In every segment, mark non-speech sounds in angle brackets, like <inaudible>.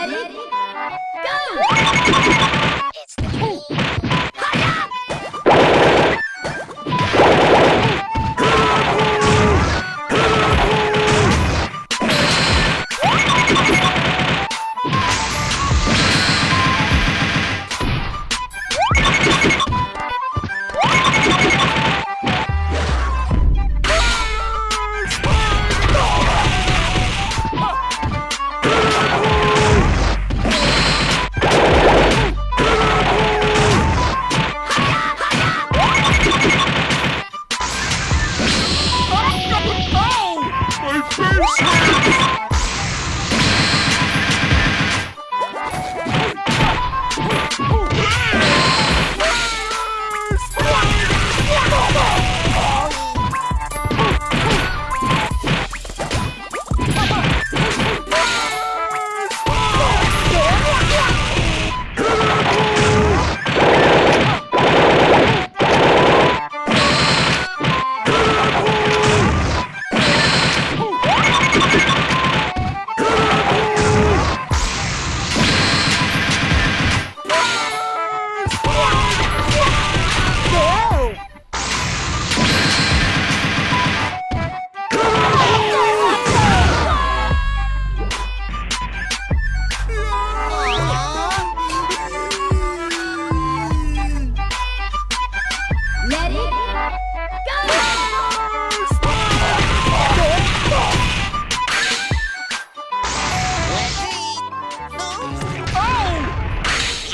Ready? Go!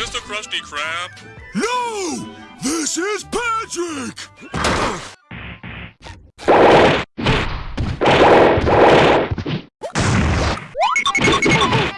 this the Krusty Krab? No! This is Patrick! <laughs>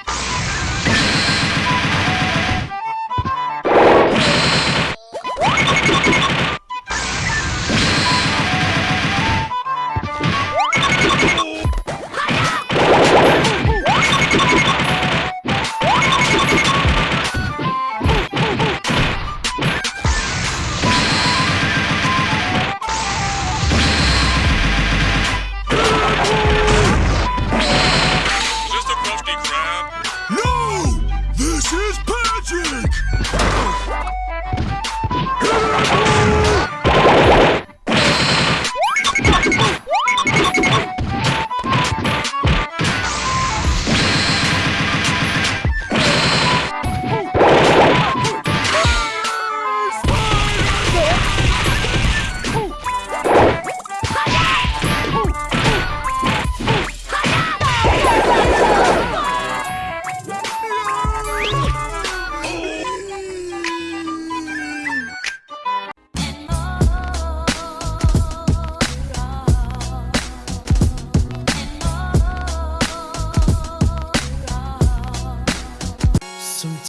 Cheers,